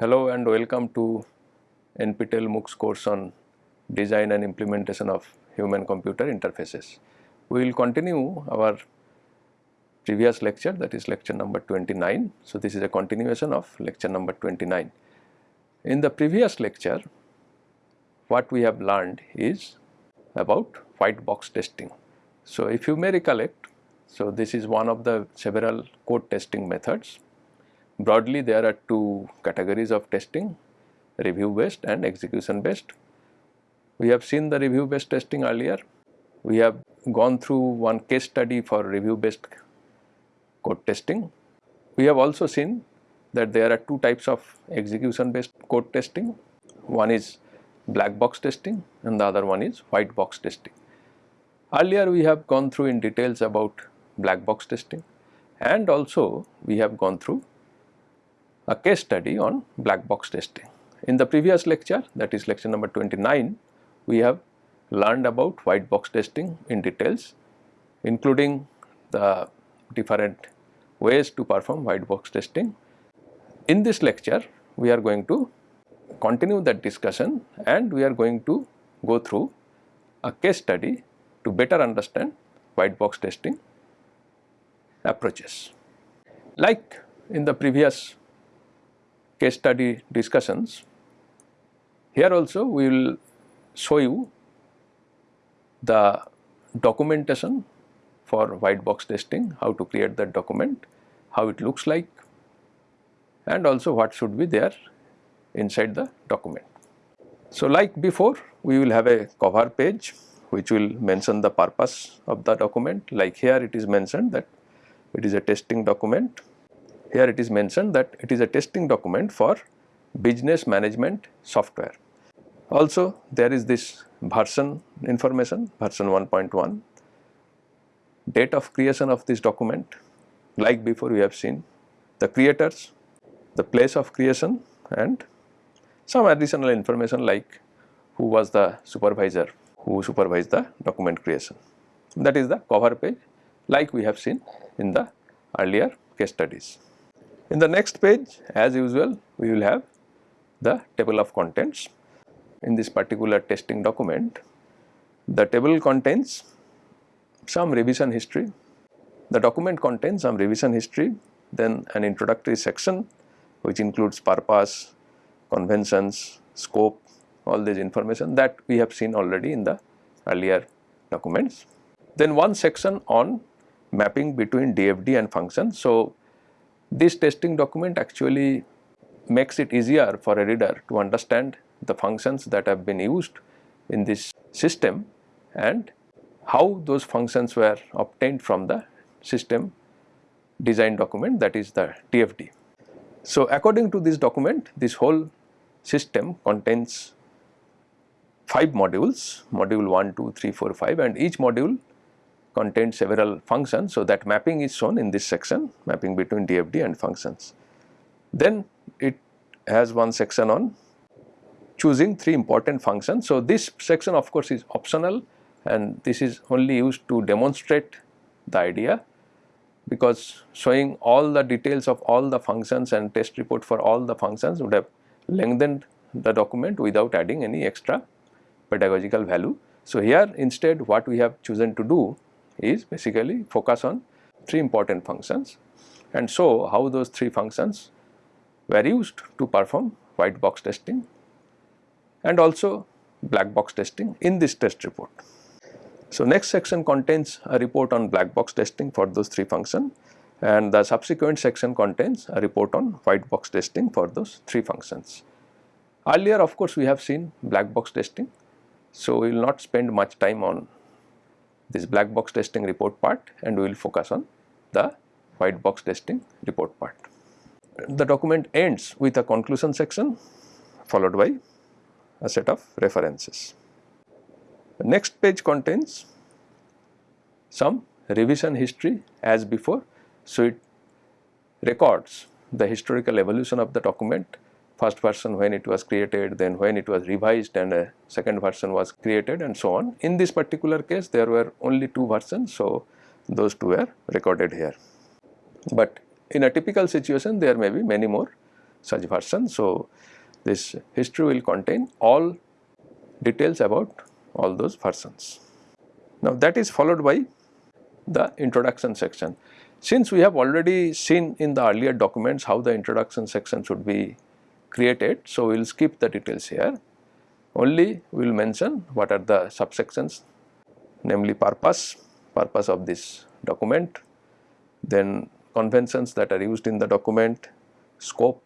Hello and welcome to NPTEL MOOCs course on design and implementation of human computer interfaces. We will continue our previous lecture that is lecture number 29. So, this is a continuation of lecture number 29. In the previous lecture what we have learned is about white box testing. So, if you may recollect, so this is one of the several code testing methods Broadly there are two categories of testing review based and execution based. We have seen the review based testing earlier. We have gone through one case study for review based code testing. We have also seen that there are two types of execution based code testing. One is black box testing and the other one is white box testing. Earlier we have gone through in details about black box testing and also we have gone through a case study on black box testing. In the previous lecture that is lecture number 29 we have learned about white box testing in details including the different ways to perform white box testing. In this lecture we are going to continue that discussion and we are going to go through a case study to better understand white box testing approaches. Like in the previous case study discussions. Here also we will show you the documentation for white box testing, how to create that document, how it looks like and also what should be there inside the document. So, like before we will have a cover page which will mention the purpose of the document like here it is mentioned that it is a testing document here it is mentioned that it is a testing document for business management software. Also there is this version information version 1.1, date of creation of this document like before we have seen the creators, the place of creation and some additional information like who was the supervisor who supervised the document creation. That is the cover page like we have seen in the earlier case studies. In the next page as usual we will have the table of contents. In this particular testing document the table contains some revision history, the document contains some revision history then an introductory section which includes purpose, conventions, scope all this information that we have seen already in the earlier documents. Then one section on mapping between DFD and function. So, this testing document actually makes it easier for a reader to understand the functions that have been used in this system and how those functions were obtained from the system design document that is the DFD. So, according to this document this whole system contains 5 modules, module 1, 2, 3, 4, 5 and each module contains several functions. So, that mapping is shown in this section mapping between DFD and functions. Then it has one section on choosing three important functions. So, this section of course is optional and this is only used to demonstrate the idea because showing all the details of all the functions and test report for all the functions would have lengthened the document without adding any extra pedagogical value. So, here instead what we have chosen to do is basically focus on three important functions and show how those three functions were used to perform white box testing and also black box testing in this test report. So, next section contains a report on black box testing for those three functions and the subsequent section contains a report on white box testing for those three functions. Earlier of course, we have seen black box testing. So, we will not spend much time on this black box testing report part and we will focus on the white box testing report part. The document ends with a conclusion section followed by a set of references. The next page contains some revision history as before. So, it records the historical evolution of the document first version when it was created, then when it was revised and a second version was created and so on. In this particular case there were only two versions, so those two were recorded here. But in a typical situation there may be many more such versions. So, this history will contain all details about all those versions. Now, that is followed by the introduction section. Since we have already seen in the earlier documents how the introduction section should be created, so we will skip the details here. Only we will mention what are the subsections namely purpose, purpose of this document, then conventions that are used in the document, scope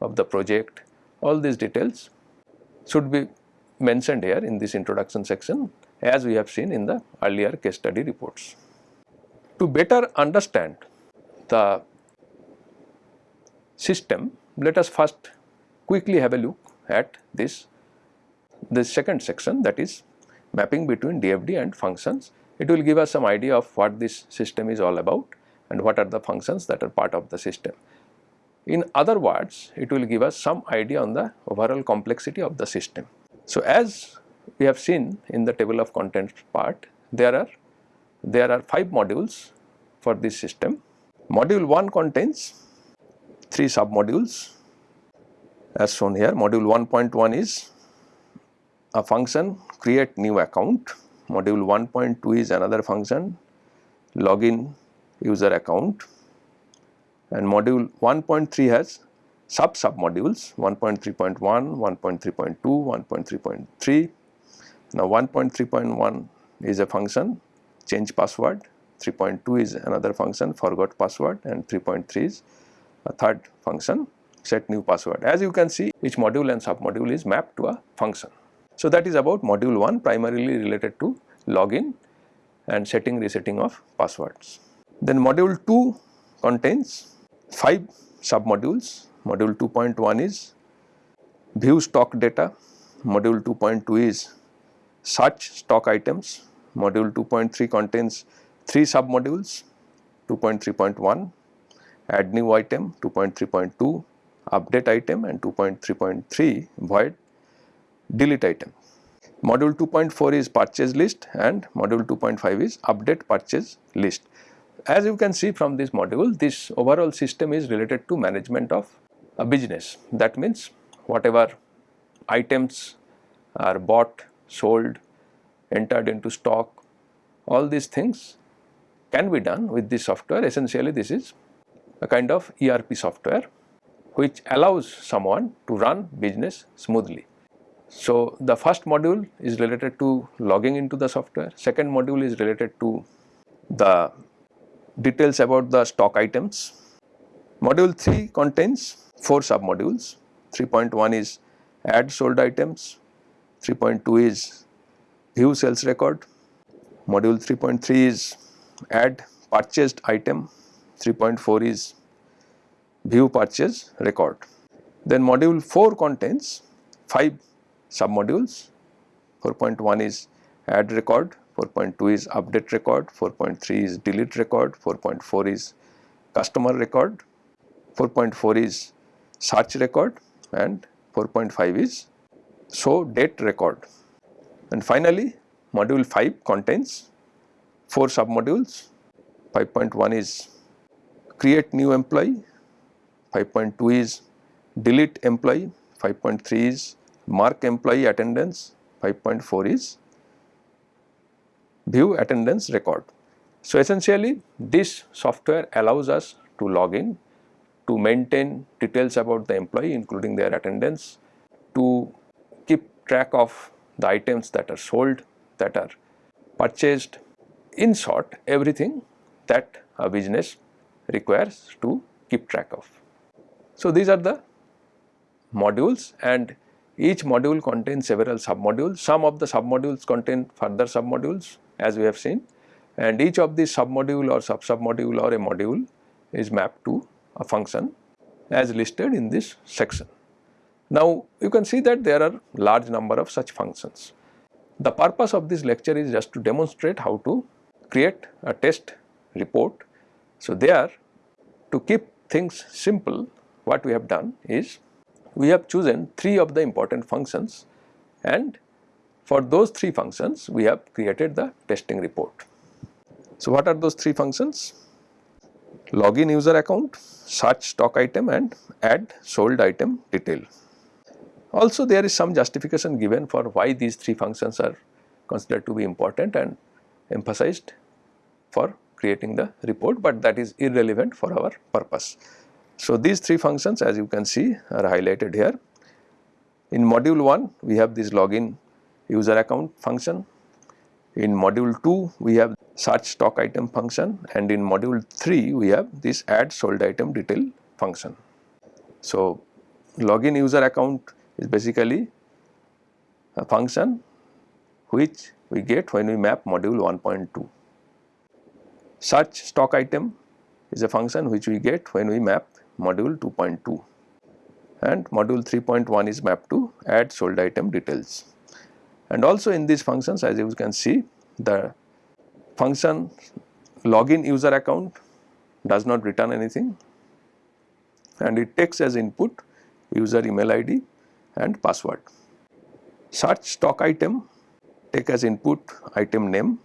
of the project, all these details should be mentioned here in this introduction section as we have seen in the earlier case study reports. To better understand the system, let us first quickly have a look at this, this second section that is mapping between DFD and functions. It will give us some idea of what this system is all about and what are the functions that are part of the system. In other words, it will give us some idea on the overall complexity of the system. So, as we have seen in the table of contents part, there are there are 5 modules for this system. Module 1 contains 3 sub modules as shown here. Module 1.1 is a function create new account. Module 1.2 is another function login user account and module 1.3 has sub sub modules 1.3.1, 1.3.2, 1.3.3. Now 1.3.1 is a function change password, 3.2 is another function forgot password and 3.3 is a third function set new password. As you can see each module and sub module is mapped to a function. So that is about module 1 primarily related to login and setting resetting of passwords. Then module 2 contains 5 sub modules. Module 2.1 is view stock data, module 2.2 is search stock items, module 2.3 contains 3 sub modules 2.3.1, add new item 2.3.2, update item and 2.3.3 void delete item. Module 2.4 is purchase list and module 2.5 is update purchase list. As you can see from this module, this overall system is related to management of a business. That means whatever items are bought, sold, entered into stock, all these things can be done with this software. Essentially, this is a kind of ERP software which allows someone to run business smoothly. So, the first module is related to logging into the software, second module is related to the details about the stock items. Module 3 contains 4 sub modules, 3.1 is add sold items, 3.2 is view sales record, module 3.3 is add purchased item, 3.4 is view purchase record. Then module 4 contains 5 submodules. 4.1 is add record 4.2 is update record 4.3 is delete record 4.4 is customer record 4.4 is search record and 4.5 is show date record. And finally module 5 contains 4 submodules. 5.1 is create new employee. 5.2 is delete employee. 5.3 is mark employee attendance. 5.4 is view attendance record. So, essentially this software allows us to log in to maintain details about the employee including their attendance, to keep track of the items that are sold, that are purchased, in short everything that a business requires to keep track of. So, these are the modules and each module contains several submodules. Some of the submodules contain further submodules as we have seen and each of these submodule or sub-submodule or a module is mapped to a function as listed in this section. Now, you can see that there are large number of such functions. The purpose of this lecture is just to demonstrate how to create a test report. So, there to keep things simple what we have done is we have chosen 3 of the important functions and for those 3 functions we have created the testing report. So, what are those 3 functions? login user account, search stock item and add sold item detail. Also there is some justification given for why these three functions are considered to be important and emphasized for creating the report, but that is irrelevant for our purpose. So, these three functions as you can see are highlighted here. In module 1 we have this login user account function. In module 2 we have search stock item function and in module 3 we have this add sold item detail function. So, login user account is basically a function which we get when we map module 1.2. Search stock item is a function which we get when we map module 2.2 and module 3.1 is mapped to add sold item details. And also in these functions as you can see the function login user account does not return anything and it takes as input user email id and password. Search stock item take as input item name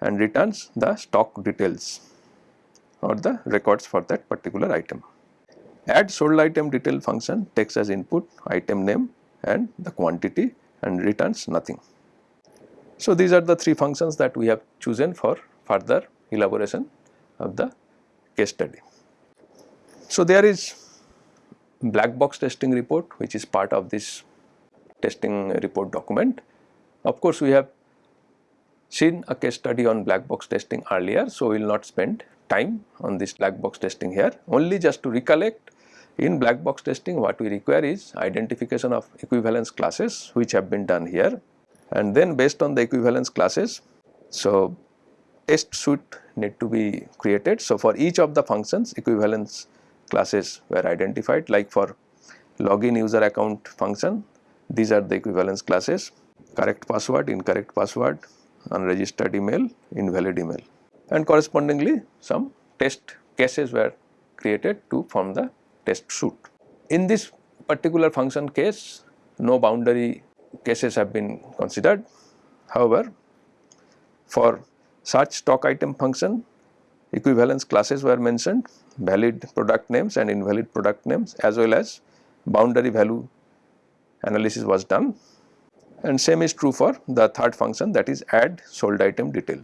and returns the stock details or the records for that particular item. Add sold item detail function takes as input item name and the quantity and returns nothing. So, these are the three functions that we have chosen for further elaboration of the case study. So, there is black box testing report which is part of this testing report document. Of course, we have seen a case study on black box testing earlier. So, we will not spend time on this black box testing here only just to recollect in black box testing what we require is identification of equivalence classes which have been done here and then based on the equivalence classes. So, test suite need to be created. So, for each of the functions equivalence classes were identified like for login user account function these are the equivalence classes correct password, incorrect password, unregistered email, invalid email and correspondingly some test cases were created to form the test suite. In this particular function case no boundary cases have been considered. However, for search stock item function equivalence classes were mentioned valid product names and invalid product names as well as boundary value analysis was done and same is true for the third function that is add sold item detail.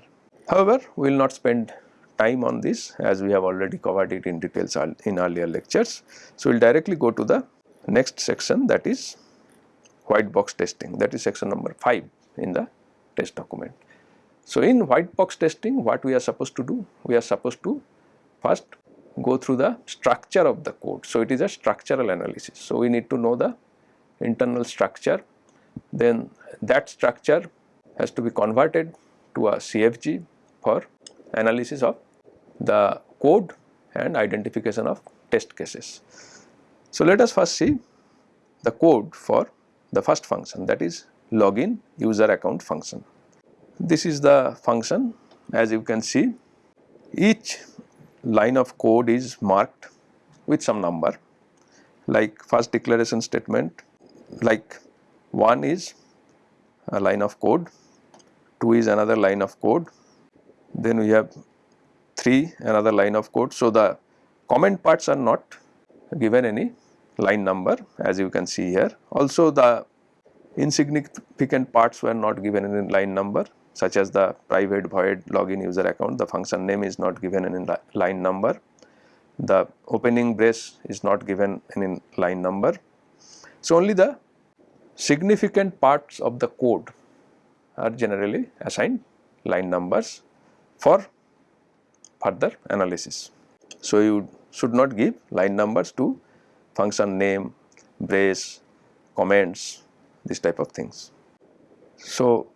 However, we will not spend time on this as we have already covered it in details in earlier lectures. So, we will directly go to the next section that is white box testing that is section number 5 in the test document. So, in white box testing what we are supposed to do? We are supposed to first go through the structure of the code. So, it is a structural analysis. So, we need to know the internal structure then that structure has to be converted to a CFG for analysis of the code and identification of test cases. So, let us first see the code for the first function that is login user account function. This is the function as you can see each line of code is marked with some number like first declaration statement like 1 is a line of code, 2 is another line of code, then we have 3 another line of code. So, the comment parts are not given any line number as you can see here. Also the insignificant parts were not given any line number such as the private void login user account the function name is not given any line number. The opening brace is not given any line number. So, only the significant parts of the code are generally assigned line numbers for further analysis. So, you should not give line numbers to function name, brace, comments, this type of things. So,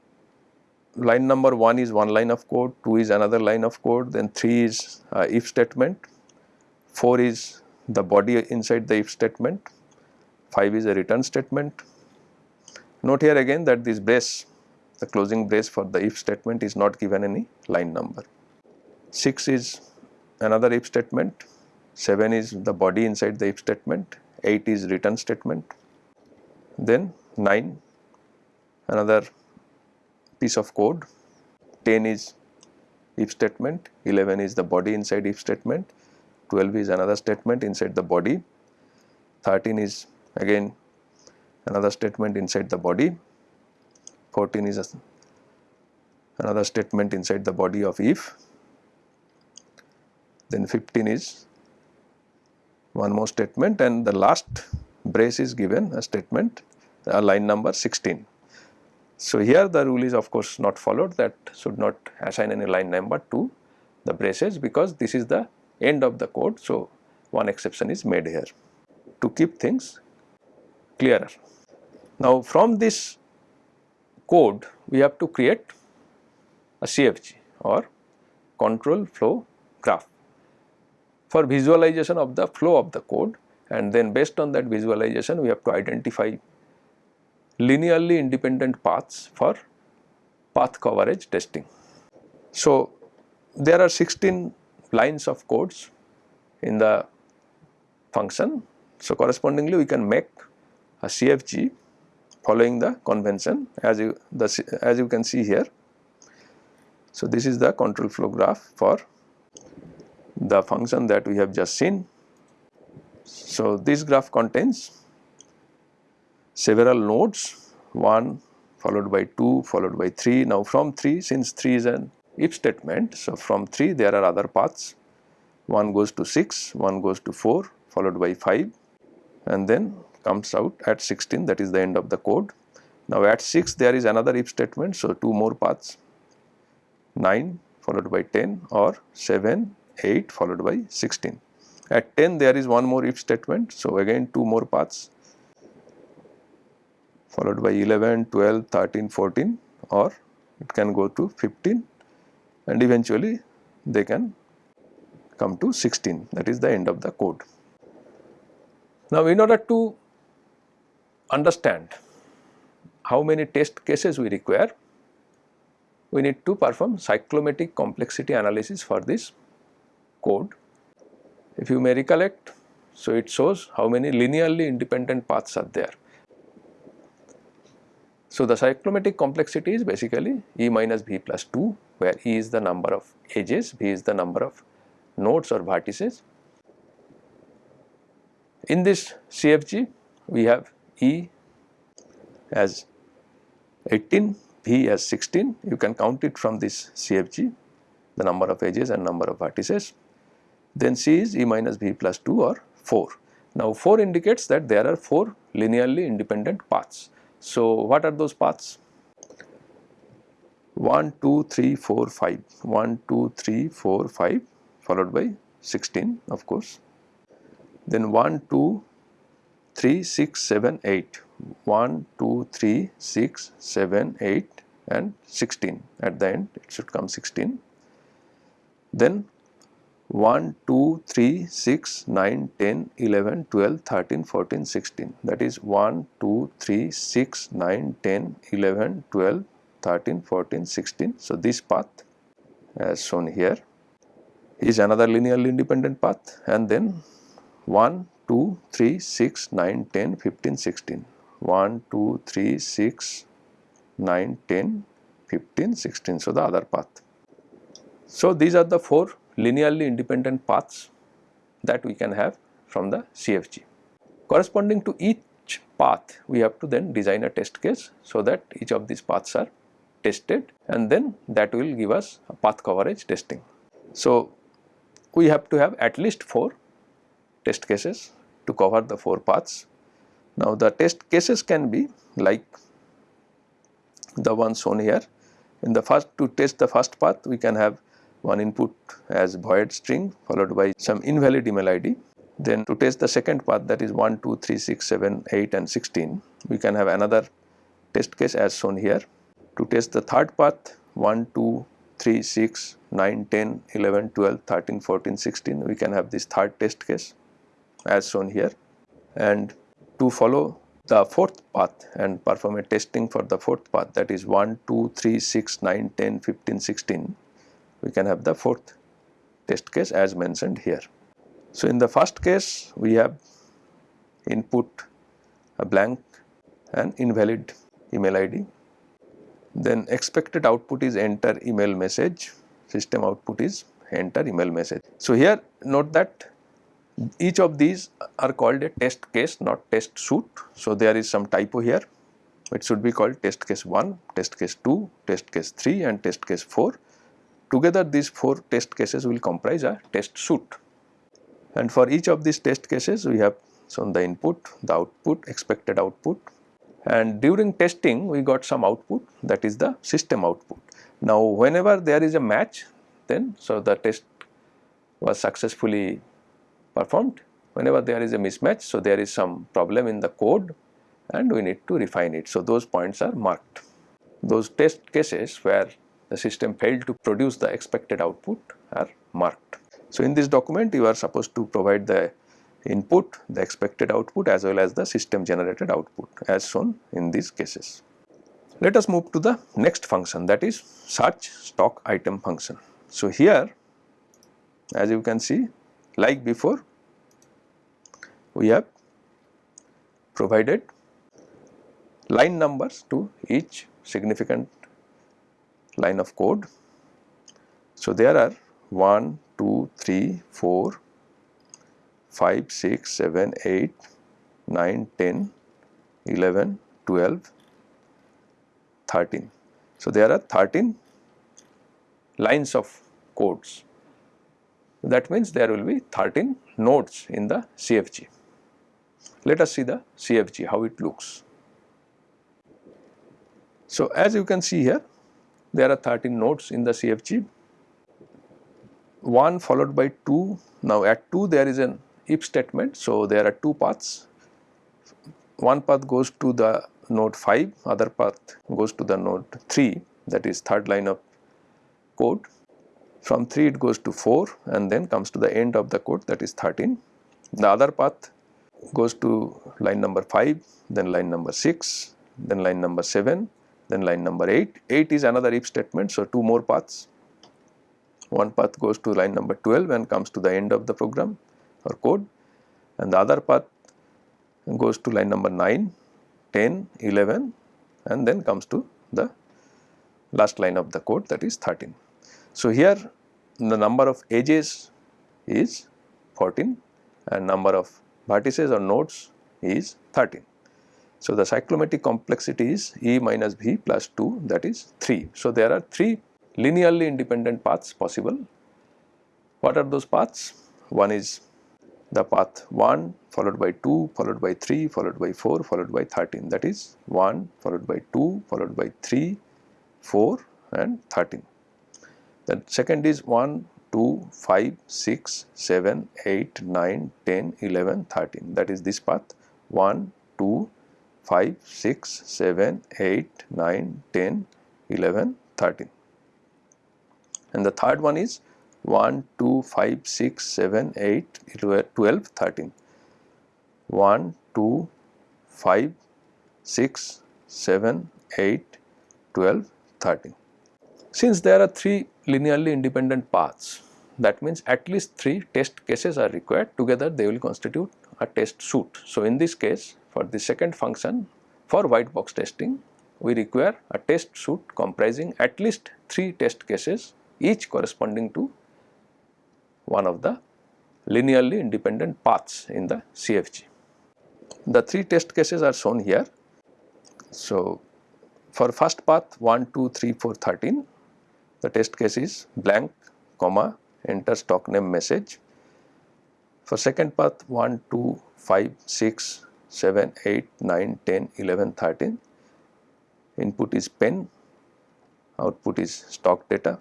line number 1 is one line of code, 2 is another line of code, then 3 is uh, if statement, 4 is the body inside the if statement, 5 is a return statement, Note here again that this brace, the closing brace for the if statement is not given any line number. 6 is another if statement, 7 is the body inside the if statement, 8 is return statement, then 9 another piece of code, 10 is if statement, 11 is the body inside if statement, 12 is another statement inside the body, 13 is again another statement inside the body, 14 is a, another statement inside the body of if, then 15 is one more statement and the last brace is given a statement a line number 16. So, here the rule is of course not followed that should not assign any line number to the braces because this is the end of the code. So, one exception is made here to keep things clearer. Now, from this code we have to create a CFG or control flow graph for visualization of the flow of the code and then based on that visualization we have to identify linearly independent paths for path coverage testing. So, there are 16 lines of codes in the function. So, correspondingly we can make a CFG following the convention as you the as you can see here. So, this is the control flow graph for the function that we have just seen. So, this graph contains several nodes 1 followed by 2 followed by 3. Now from 3 since 3 is an if statement. So from 3 there are other paths 1 goes to 6, 1 goes to 4 followed by 5 and then comes out at 16 that is the end of the code. Now at 6 there is another if statement so 2 more paths 9 followed by 10 or 7, 8 followed by 16. At 10 there is one more if statement so again 2 more paths followed by 11, 12, 13, 14 or it can go to 15 and eventually they can come to 16 that is the end of the code. Now in order to understand how many test cases we require, we need to perform cyclomatic complexity analysis for this code. If you may recollect, so it shows how many linearly independent paths are there. So, the cyclomatic complexity is basically E minus V plus 2 where E is the number of edges, V is the number of nodes or vertices. In this CFG we have E as 18, V as 16, you can count it from this CFG the number of edges and number of vertices. Then C is E minus V plus 2 or 4. Now 4 indicates that there are 4 linearly independent paths. So, what are those paths? 1, 2, 3, 4, 5, 1, 2, 3, 4, 5 followed by 16 of course. Then 1, 2, 3, 6, 7, 8, 1, 2, 3, 6, 7, 8 and 16 at the end it should come 16. Then 1, 2, 3, 6, 9, 10, 11, 12, 13, 14, 16 that is 1, 2, 3, 6, 9, 10, 11, 12, 13, 14, 16. So, this path as shown here is another linearly independent path and then 1, 2, 3, 6, 9, 10, 15, 16. 1, 2, 3, 6, 9, 10, 15, 16. So, the other path. So, these are the 4 linearly independent paths that we can have from the CFG. Corresponding to each path we have to then design a test case so that each of these paths are tested and then that will give us a path coverage testing. So, we have to have at least 4 test cases to cover the 4 paths. Now, the test cases can be like the ones shown here. In the first to test the first path we can have one input as void string followed by some invalid email ID. Then to test the second path that is 1, 2, 3, 6, 7, 8 and 16 we can have another test case as shown here. To test the third path 1, 2, 3, 6, 9, 10, 11, 12, 13, 14, 16 we can have this third test case as shown here and to follow the fourth path and perform a testing for the fourth path that is 1, 2, 3, 6, 9, 10, 15, 16 we can have the fourth test case as mentioned here. So, in the first case we have input a blank and invalid email ID then expected output is enter email message. system output is enter email message. So, here note that each of these are called a test case not test suit. So, there is some typo here it should be called test case 1, test case 2, test case 3 and test case 4. Together these 4 test cases will comprise a test suite and for each of these test cases we have shown the input, the output, expected output and during testing we got some output that is the system output. Now whenever there is a match then so the test was successfully performed whenever there is a mismatch so there is some problem in the code and we need to refine it. So those points are marked. Those test cases where the system failed to produce the expected output are marked. So in this document you are supposed to provide the input, the expected output as well as the system generated output as shown in these cases. Let us move to the next function that is search stock item function. So here as you can see like before we have provided line numbers to each significant line of code. So there are 1, 2, 3, 4, 5, 6, 7, 8, 9, 10, 11, 12, 13. So, there are 13 lines of codes. That means there will be 13 nodes in the CFG. Let us see the CFG, how it looks. So, as you can see here, there are 13 nodes in the CFG, 1 followed by 2. Now, at 2 there is an if statement. So, there are two paths one path goes to the node 5 other path goes to the node 3 that is third line of code from 3 it goes to 4 and then comes to the end of the code that is 13 the other path goes to line number 5 then line number 6 then line number 7 then line number 8 8 is another if statement so two more paths. One path goes to line number 12 and comes to the end of the program or code. And the other path goes to line number 9, 10, 11 and then comes to the last line of the code that is 13. So, here the number of edges is 14 and number of vertices or nodes is 13. So, the cyclomatic complexity is E minus V plus 2 that is 3. So, there are 3 linearly independent paths possible. What are those paths? One is the path 1 followed by 2 followed by 3 followed by 4 followed by 13 that is 1 followed by 2 followed by 3 4 and 13 then second is 1 2 5 6 7 8 9 10 11 13 that is this path 1 2 5 6 7 8 9 10 11 13 and the third one is 1, 2, 5, 6, 7, 8, 12, 13. 1, 2, 5, 6, 7, 8, 12, 13. Since there are 3 linearly independent paths, that means at least 3 test cases are required together they will constitute a test suite. So, in this case for the second function for white box testing we require a test suite comprising at least 3 test cases each corresponding to one of the linearly independent paths in the CFG. The three test cases are shown here. So, for first path 1, 2, 3, 4, 13, the test case is blank, comma, enter stock name message. For second path 1, 2, 5, 6, 7, 8, 9, 10, 11, 13, input is pen, output is stock data.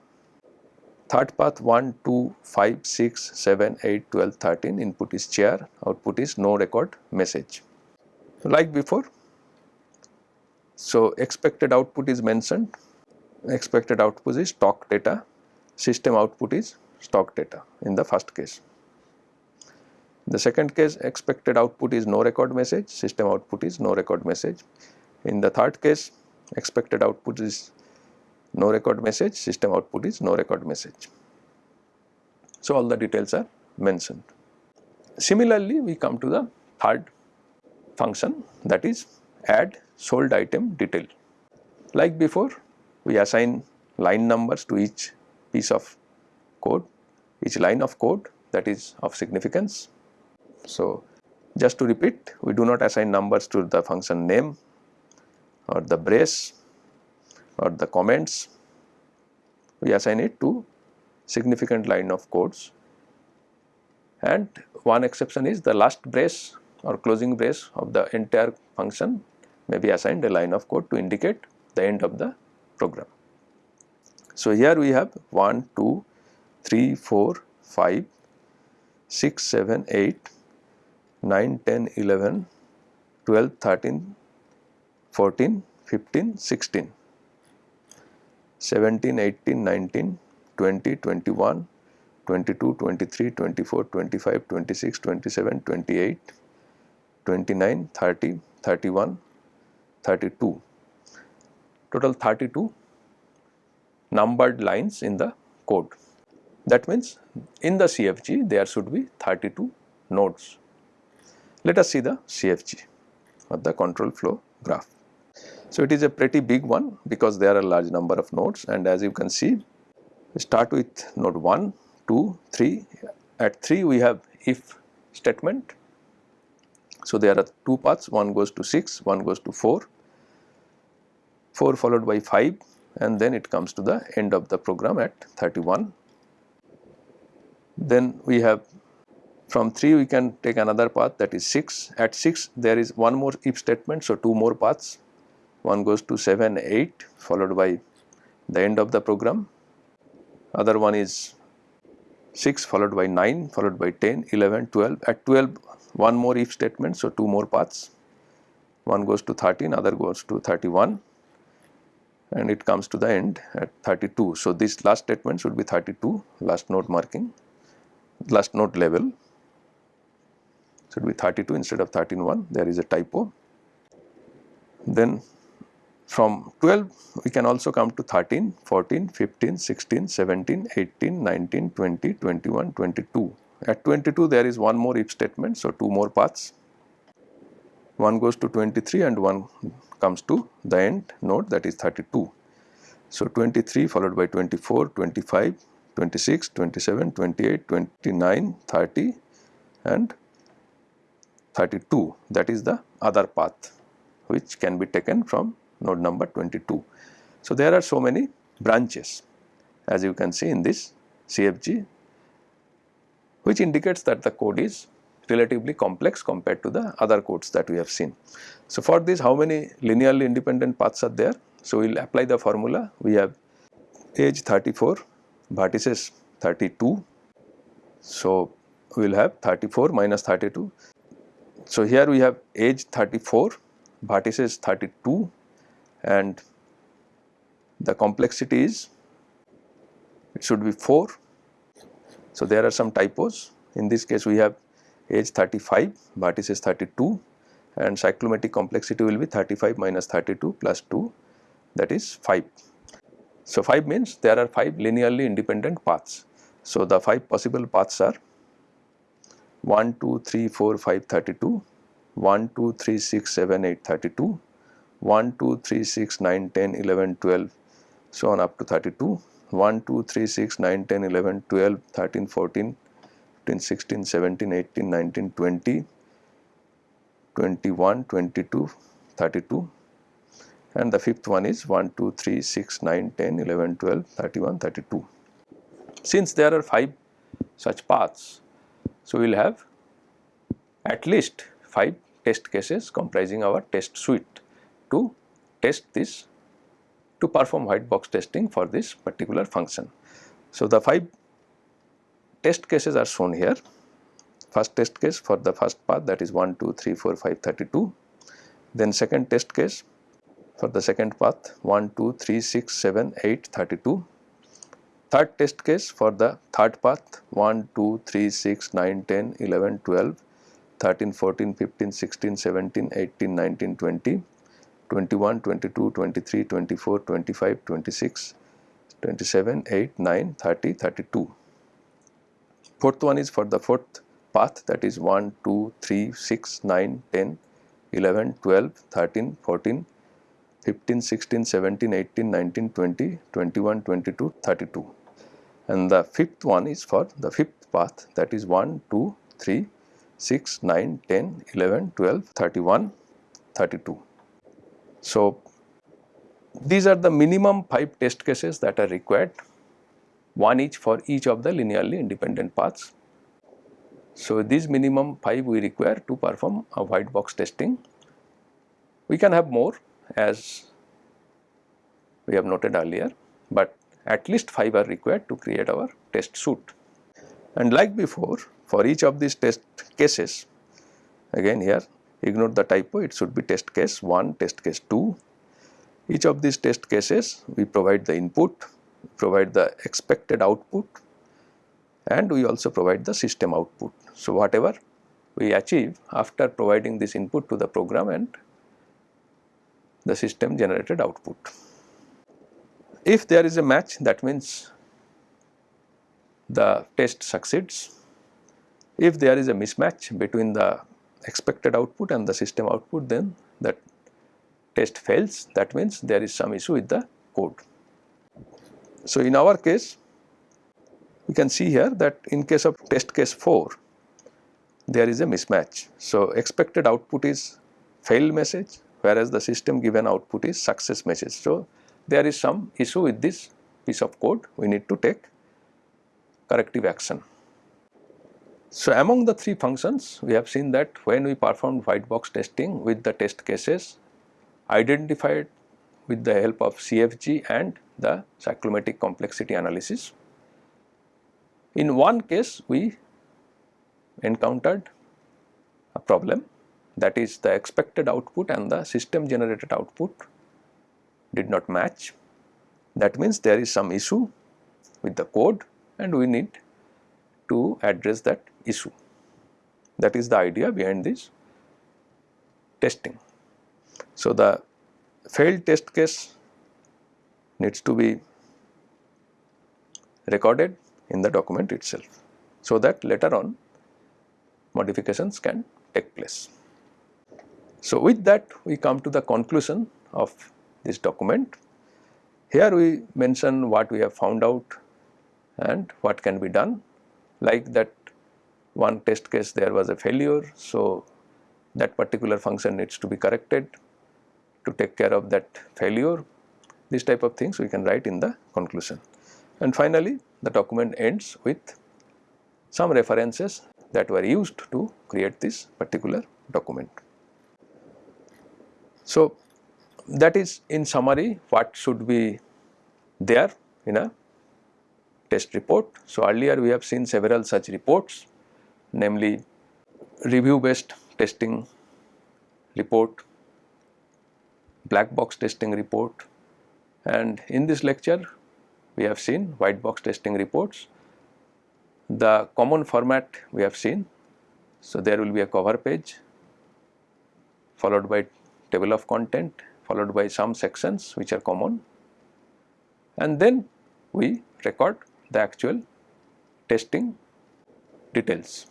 Third path 1, 2, 5, 6, 7, 8, 12, 13 input is chair, output is no record message. Like before, so expected output is mentioned, expected output is stock data, system output is stock data in the first case. The second case expected output is no record message, system output is no record message. In the third case expected output is no record message, system output is no record message. So, all the details are mentioned. Similarly, we come to the third function that is add sold item detail. Like before, we assign line numbers to each piece of code, each line of code that is of significance. So, just to repeat we do not assign numbers to the function name or the brace or the comments, we assign it to significant line of codes and one exception is the last brace or closing brace of the entire function may be assigned a line of code to indicate the end of the program. So, here we have 1, 2, 3, 4, 5, 6, 7, 8, 9, 10, 11, 12, 13, 14, 15, 16, 17, 18, 19, 20, 21, 22, 23, 24, 25, 26, 27, 28, 29, 30, 31, 32. Total 32 numbered lines in the code. That means in the CFG there should be 32 nodes. Let us see the CFG or the control flow graph. So, it is a pretty big one because there are a large number of nodes and as you can see we start with node 1, 2, 3. At 3 we have if statement. So, there are two paths one goes to 6, one goes to 4, 4 followed by 5 and then it comes to the end of the program at 31. Then we have from 3 we can take another path that is 6. At 6 there is one more if statement. So, 2 more paths one goes to 7, 8 followed by the end of the program. Other one is 6 followed by 9 followed by 10, 11, 12. At 12 one more if statement. So, 2 more paths one goes to 13 other goes to 31 and it comes to the end at 32. So, this last statement should be 32 last node marking last node level should be 32 instead of 13 there is a typo. Then from 12 we can also come to 13, 14, 15, 16, 17, 18, 19, 20, 21, 22. At 22 there is one more if statement so two more paths. One goes to 23 and one comes to the end node that is 32. So 23 followed by 24, 25, 26, 27, 28, 29, 30 and 32 that is the other path which can be taken from node number 22. So, there are so many branches as you can see in this CFG which indicates that the code is relatively complex compared to the other codes that we have seen. So, for this how many linearly independent paths are there? So, we will apply the formula we have edge 34 vertices 32. So, we will have 34 minus 32 so, here we have edge 34, vertices 32 and the complexity is it should be 4. So, there are some typos in this case we have edge 35, vertices 32 and cyclomatic complexity will be 35 minus 32 plus 2 that is 5. So, 5 means there are 5 linearly independent paths. So, the 5 possible paths are 1, 2, 3, 4, 5, 32, 1, 2, 3, 6, 7, 8, 32, 1, 2, 3, 6, 9, 10, 11, 12, so on up to 32, 1, 2, 3, 6, 9, 10, 11, 12, 13, 14, 15, 16, 17, 18, 19, 20, 21, 22, 32 and the fifth one is 1, 2, 3, 6, 9, 10, 11, 12, 31, 32. Since there are 5 such paths, so, we will have at least 5 test cases comprising our test suite to test this to perform white box testing for this particular function. So, the 5 test cases are shown here. First test case for the first path that is 1, 2, 3, 4, 5, 32. Then second test case for the second path 1, 2, 3, 6, 7, 8, 32 Third test case for the third path 1, 2, 3, 6, 9, 10, 11, 12, 13, 14, 15, 16, 17, 18, 19, 20, 21, 22, 23, 24, 25, 26, 27, 8, 9, 30, 32. Fourth one is for the fourth path that is 1, 2, 3, 6, 9, 10, 11, 12, 13, 14, 15, 16, 17, 18, 19, 20, 21, 22, 32 and the fifth one is for the fifth path that is 1, 2, 3, 6, 9, 10, 11, 12, 31, 32. So, these are the minimum 5 test cases that are required, one each for each of the linearly independent paths. So, these minimum 5 we require to perform a white box testing. We can have more as we have noted earlier, but at least 5 are required to create our test suite. And like before for each of these test cases again here ignore the typo it should be test case 1, test case 2. Each of these test cases we provide the input, provide the expected output and we also provide the system output. So, whatever we achieve after providing this input to the program and the system generated output. If there is a match that means the test succeeds. If there is a mismatch between the expected output and the system output then that test fails that means there is some issue with the code. So, in our case we can see here that in case of test case 4 there is a mismatch. So, expected output is failed message whereas the system given output is success message. So, there is some issue with this piece of code we need to take corrective action. So, among the three functions we have seen that when we performed white box testing with the test cases identified with the help of CFG and the cyclomatic complexity analysis. In one case we encountered a problem that is the expected output and the system generated output did not match. That means there is some issue with the code and we need to address that issue. That is the idea behind this testing. So, the failed test case needs to be recorded in the document itself, so that later on modifications can take place. So, with that we come to the conclusion of this document. Here we mention what we have found out and what can be done like that one test case there was a failure. So, that particular function needs to be corrected to take care of that failure this type of things we can write in the conclusion. And finally, the document ends with some references that were used to create this particular document. So, that is in summary what should be there in a test report. So, earlier we have seen several such reports namely review based testing report, black box testing report and in this lecture we have seen white box testing reports. The common format we have seen. So, there will be a cover page followed by table of content followed by some sections which are common and then we record the actual testing details.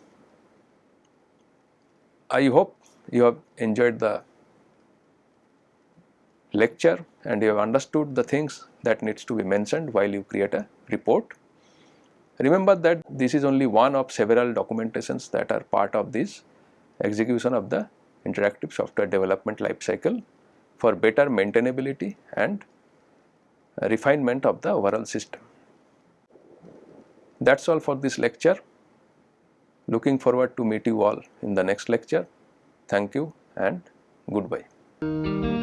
I hope you have enjoyed the lecture and you have understood the things that needs to be mentioned while you create a report. Remember that this is only one of several documentations that are part of this execution of the interactive software development lifecycle for better maintainability and refinement of the overall system. That is all for this lecture. Looking forward to meet you all in the next lecture. Thank you and goodbye.